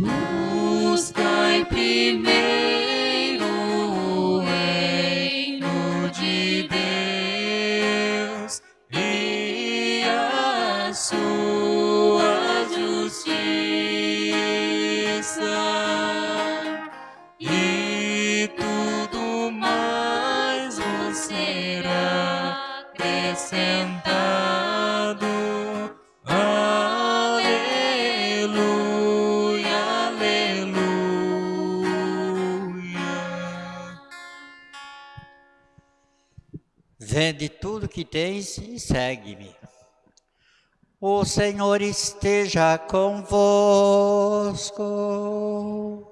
Buscai primeiro Vende tudo que tens e segue-me. O Senhor esteja convosco.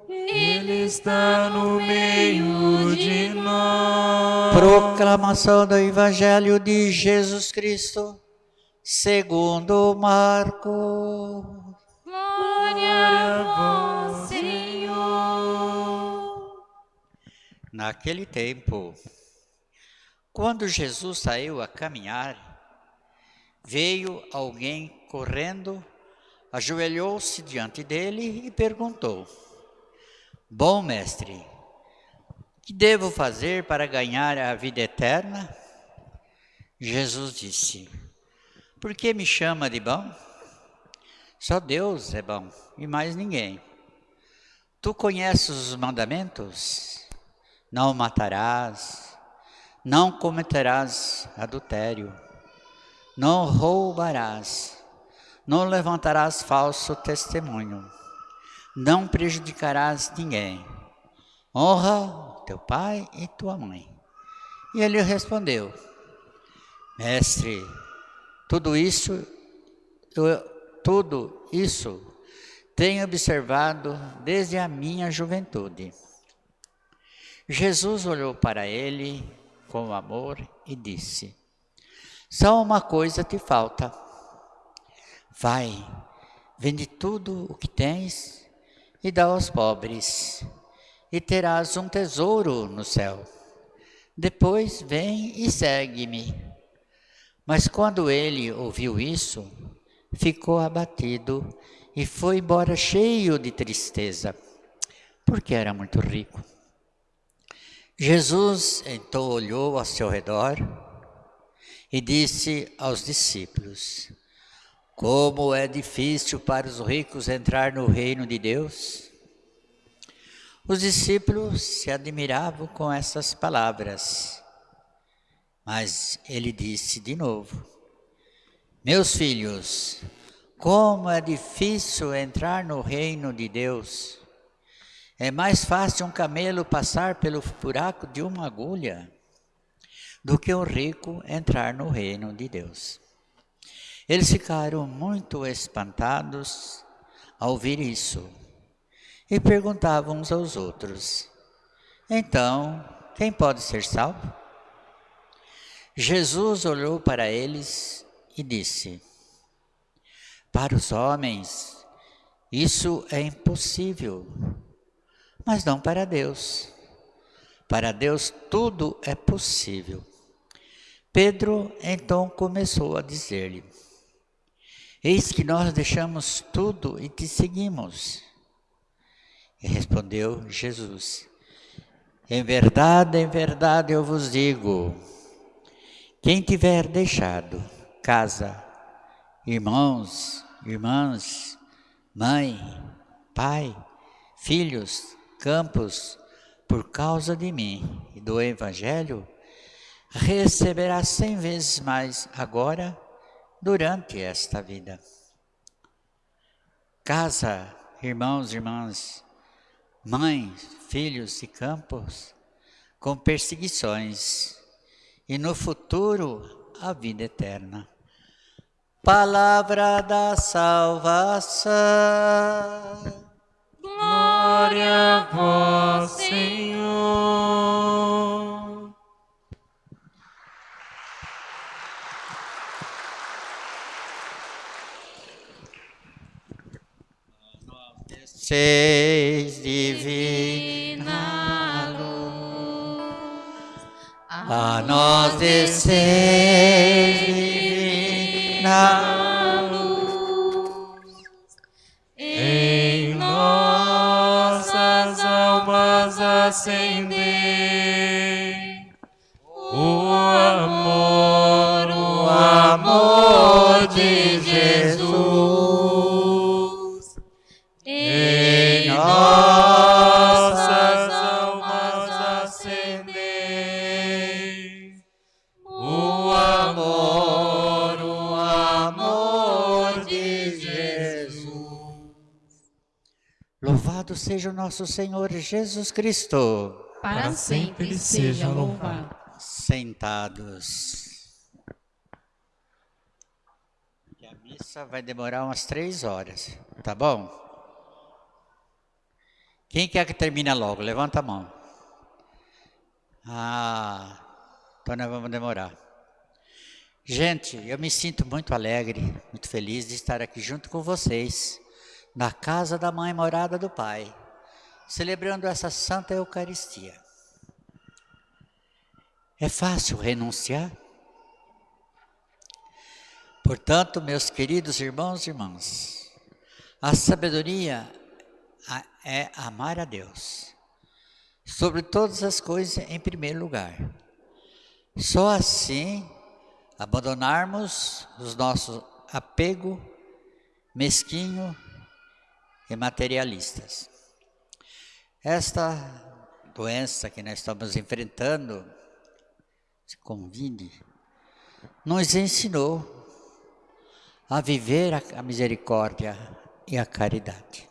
Ele está no meio de nós. Proclamação do Evangelho de Jesus Cristo, segundo Marcos. Glória a vós, Senhor. Naquele tempo, quando Jesus saiu a caminhar, veio alguém correndo, ajoelhou-se diante dele e perguntou: Bom mestre, que devo fazer para ganhar a vida eterna? Jesus disse: Por que me chama de bom? Só Deus é bom e mais ninguém. Tu conheces os mandamentos? Não matarás, não cometerás adultério, não roubarás, não levantarás falso testemunho, não prejudicarás ninguém. Honra teu pai e tua mãe. E ele respondeu: Mestre, tudo isso, eu, tudo isso tenho observado desde a minha juventude. Jesus olhou para ele com amor e disse: Só uma coisa te falta. Vai, vende tudo o que tens e dá aos pobres, e terás um tesouro no céu. Depois vem e segue-me. Mas quando ele ouviu isso, ficou abatido e foi embora cheio de tristeza, porque era muito rico. Jesus então olhou ao seu redor e disse aos discípulos: Como é difícil para os ricos entrar no reino de Deus. Os discípulos se admiravam com essas palavras. Mas ele disse de novo: Meus filhos, como é difícil entrar no reino de Deus. É mais fácil um camelo passar pelo buraco de uma agulha do que um rico entrar no reino de Deus. Eles ficaram muito espantados ao ouvir isso e perguntavam uns aos outros: Então, quem pode ser salvo? Jesus olhou para eles e disse: Para os homens, isso é impossível, mas não para Deus. Para Deus tudo é possível. Pedro então começou a dizer-lhe: Eis que nós deixamos tudo e te seguimos. E respondeu Jesus: Em verdade, em verdade eu vos digo: quem tiver deixado casa, irmãos, irmãs, mãe, pai, filhos, campos, por causa de mim e do Evangelho, receberá cem vezes mais agora, durante esta vida. Casa, irmãos, irmãs, mães, filhos e campos, com perseguições, e no futuro a vida eterna. Palavra da salvação. Glória a vós, Senhor. Seis divina luz, a nós desceis o amor, o amor de Jesus em nossas almas acender o amor, o amor de Jesus. Louvado seja o nosso Senhor Jesus Cristo. Para sempre ele seja louvado. Sentados. E a missa vai demorar umas três horas, tá bom? Quem quer que termine logo? Levanta a mão. Ah, então nós vamos demorar. Gente, eu me sinto muito alegre, muito feliz de estar aqui junto com vocês, na casa da mãe morada do Pai, celebrando essa Santa Eucaristia. É fácil renunciar? Portanto, meus queridos irmãos e irmãs, a sabedoria é amar a Deus, sobre todas as coisas em primeiro lugar. Só assim abandonarmos os nossos apego mesquinho e materialistas. Esta doença que nós estamos enfrentando, esse Covid, nos ensinou a viver a misericórdia e a caridade.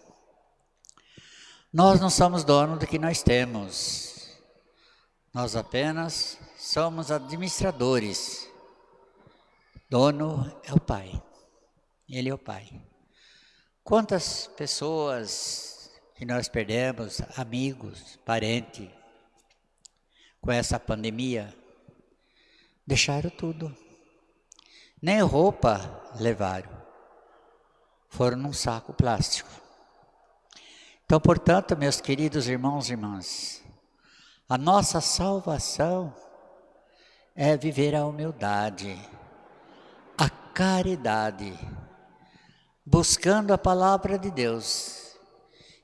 Nós não somos donos do que nós temos, nós apenas somos administradores. Dono é o Pai, Ele é o Pai. Quantas pessoas que nós perdemos, amigos, parentes, com essa pandemia, deixaram tudo. Nem roupa levaram. Foram num saco plástico. Então, portanto, meus queridos irmãos e irmãs, a nossa salvação é viver a humildade, a caridade, buscando a palavra de Deus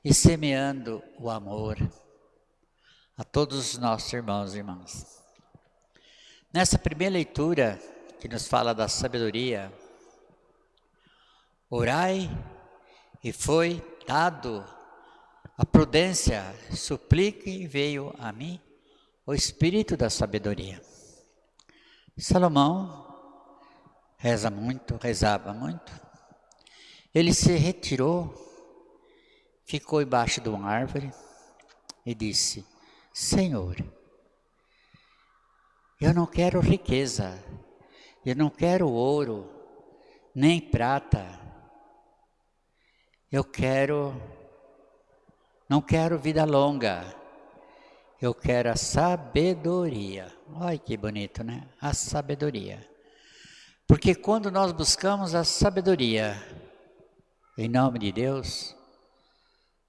e semeando o amor a todos os nossos irmãos e irmãs. Nessa primeira leitura, que nos fala da sabedoria, orai e foi dado a prudência, suplique e veio a mim o espírito da sabedoria. Salomão reza muito, rezava muito. Ele se retirou, ficou embaixo de uma árvore e disse: Senhor, eu não quero riqueza, eu não quero ouro, nem prata. Eu quero, não quero vida longa. Eu quero a sabedoria. Olha que bonito, né? A sabedoria. Porque quando nós buscamos a sabedoria, em nome de Deus,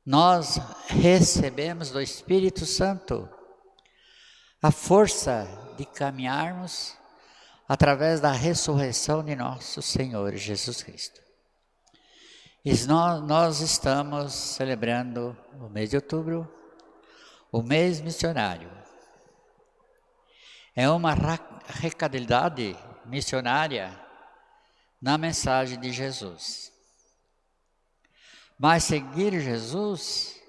nós recebemos do Espírito Santo a força de caminharmos através da ressurreição de nosso Senhor Jesus Cristo. E nós, nós estamos celebrando o mês de outubro, o mês missionário. É uma recadilidade missionária na mensagem de Jesus. Mas seguir Jesus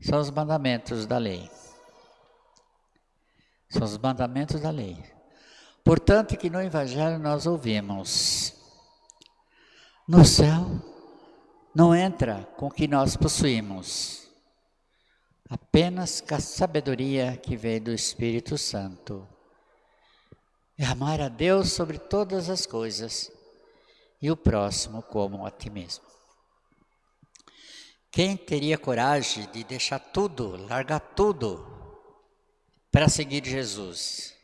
são os mandamentos da lei. São os mandamentos da lei. Portanto, que no Evangelho nós ouvimos: no céu não entra com o que nós possuímos, apenas com a sabedoria que vem do Espírito Santo. É amar a Deus sobre todas as coisas e o próximo como a ti mesmo. Quem teria coragem de deixar tudo, largar tudo para seguir Jesus?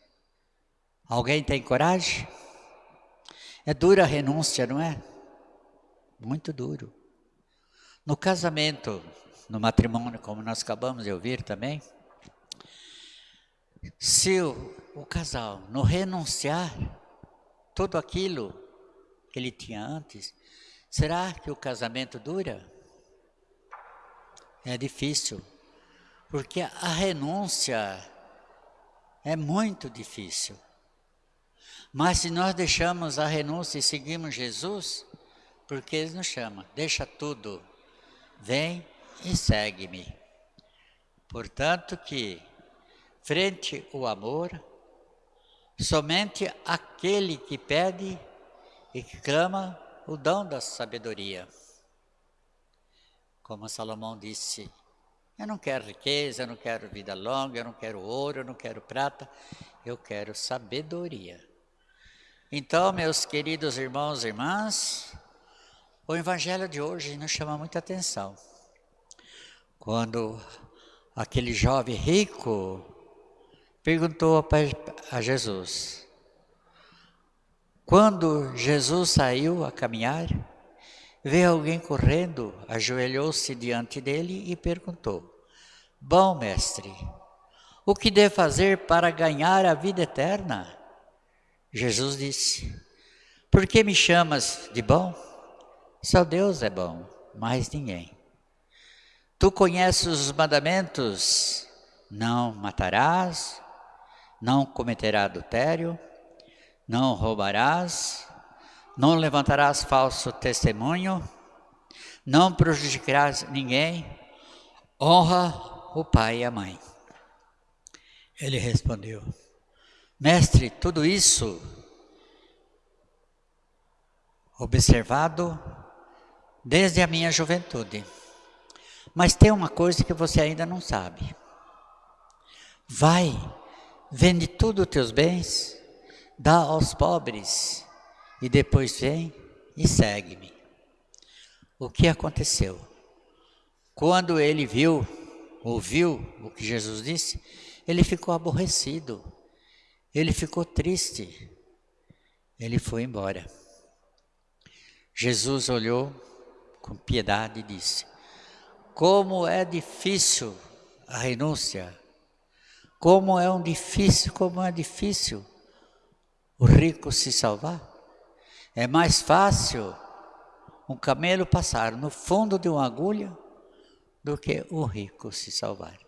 Alguém tem coragem? É dura a renúncia, não é? Muito duro. No casamento, no matrimônio, como nós acabamos de ouvir também, se o, o casal não renunciar tudo aquilo que ele tinha antes, será que o casamento dura? É difícil. Porque a renúncia é muito difícil. Mas se nós deixamos a renúncia e seguimos Jesus, porque Ele nos chama, deixa tudo, vem e segue-me. Portanto que, frente ao amor, somente aquele que pede e que clama o dom da sabedoria. Como Salomão disse, eu não quero riqueza, eu não quero vida longa, eu não quero ouro, eu não quero prata, eu quero sabedoria. Então, meus queridos irmãos e irmãs, o evangelho de hoje nos chama muita atenção. Quando aquele jovem rico perguntou a Jesus, quando Jesus saiu a caminhar, veio alguém correndo, ajoelhou-se diante dele e perguntou: Bom mestre, o que devo fazer para ganhar a vida eterna? Jesus disse: Por que me chamas de bom? Só Deus é bom, mais ninguém. Tu conheces os mandamentos: não matarás, não cometerás adultério, não roubarás, não levantarás falso testemunho, não prejudicarás ninguém, honra o pai e a mãe. Ele respondeu: Mestre, tudo isso observado desde a minha juventude. Mas tem uma coisa que você ainda não sabe. Vai, vende tudo os teus bens, dá aos pobres e depois vem e segue-me. O que aconteceu? Quando ele viu, ouviu o que Jesus disse, ele ficou aborrecido, ele ficou triste, ele foi embora. Jesus olhou com piedade e disse: Como é difícil a renúncia, como é um difícil, como é difícil o rico se salvar. É mais fácil um camelo passar no fundo de uma agulha do que o rico se salvar.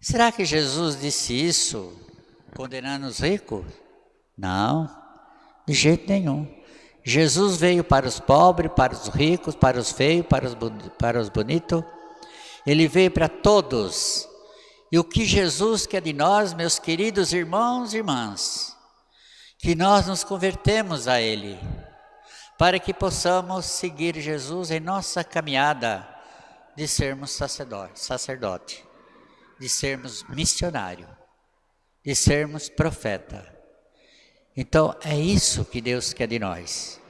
Será que Jesus disse isso condenando os ricos? Não, de jeito nenhum. Jesus veio para os pobres, para os ricos, para os feios, para os, para os bonitos. Ele veio para todos. E o que Jesus quer de nós, meus queridos irmãos e irmãs? Que nós nos convertemos a Ele, para que possamos seguir Jesus em nossa caminhada de sermos sacerdote, de sermos missionário, de sermos profeta. Então é isso que Deus quer de nós.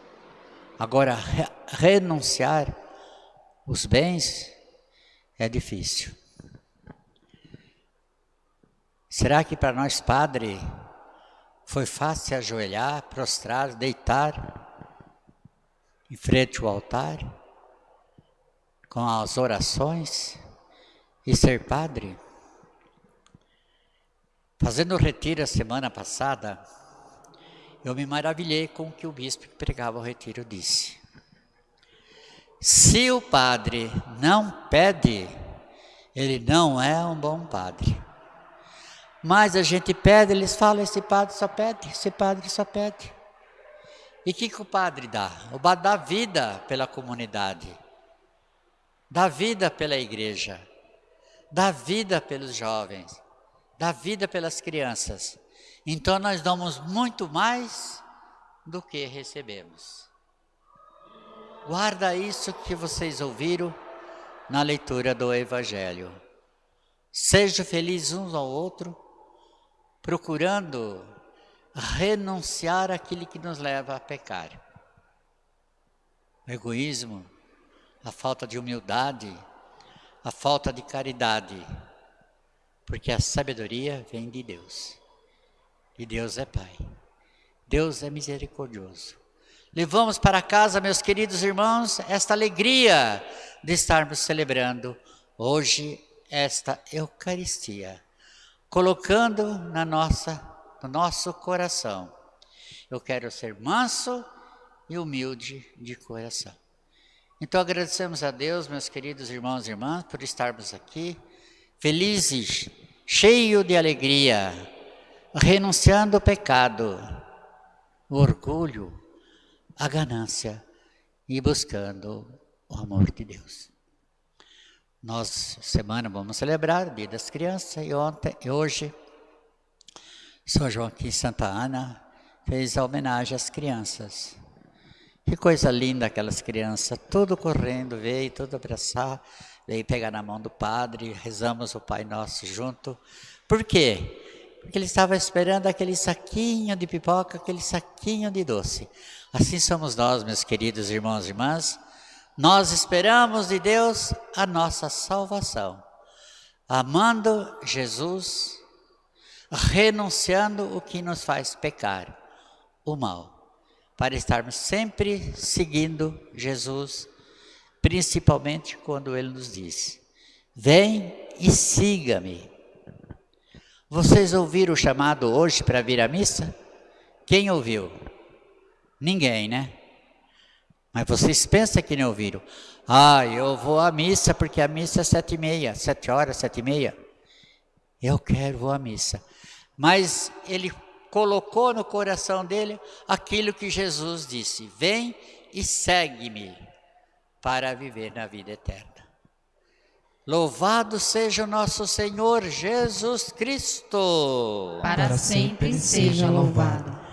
Agora, re renunciar os bens é difícil. Será que para nós, padre, foi fácil ajoelhar, prostrar, deitar em frente ao altar, com as orações e ser padre. Fazendo o retiro a semana passada, eu me maravilhei com o que o bispo que pregava o retiro disse. Se o padre não pede, ele não é um bom padre. Mas a gente pede, eles falam, esse padre só pede, esse padre só pede. E o que, que o padre dá? O padre dá vida pela comunidade, dá vida pela igreja, dá vida pelos jovens, dá vida pelas crianças. Então nós damos muito mais do que recebemos. Guarda isso que vocês ouviram na leitura do Evangelho. Sejam felizes uns ao outro procurando renunciar àquilo que nos leva a pecar. O egoísmo, a falta de humildade, a falta de caridade, porque a sabedoria vem de Deus. E Deus é Pai. Deus é misericordioso. Levamos para casa, meus queridos irmãos, esta alegria de estarmos celebrando hoje esta Eucaristia colocando na nossa, no nosso coração. Eu quero ser manso e humilde de coração. Então agradecemos a Deus, meus queridos irmãos e irmãs, por estarmos aqui, felizes, cheio de alegria, renunciando o pecado, o orgulho, a ganância e buscando o amor de Deus. Nós, semana, vamos celebrar o Dia das Crianças e ontem e hoje, São João aqui em Santa Ana fez a homenagem às crianças. Que coisa linda aquelas crianças, tudo correndo, veio tudo abraçar, veio pegar na mão do padre, rezamos o Pai Nosso junto. Por quê? Porque ele estava esperando aquele saquinho de pipoca, aquele saquinho de doce. Assim somos nós, meus queridos irmãos e irmãs, nós esperamos de Deus a nossa salvação, amando Jesus, renunciando o que nos faz pecar, o mal, para estarmos sempre seguindo Jesus, principalmente quando Ele nos diz: Vem e siga-me. Vocês ouviram o chamado hoje para vir à missa? Quem ouviu? Ninguém, né? Mas vocês pensam que não ouviram. Ah, eu vou à missa porque a missa é sete e meia, sete horas, sete e meia. Eu quero vou à missa. Mas ele colocou no coração dele aquilo que Jesus disse: Vem e segue-me para viver na vida eterna. Louvado seja o nosso Senhor Jesus Cristo. Para sempre seja louvado.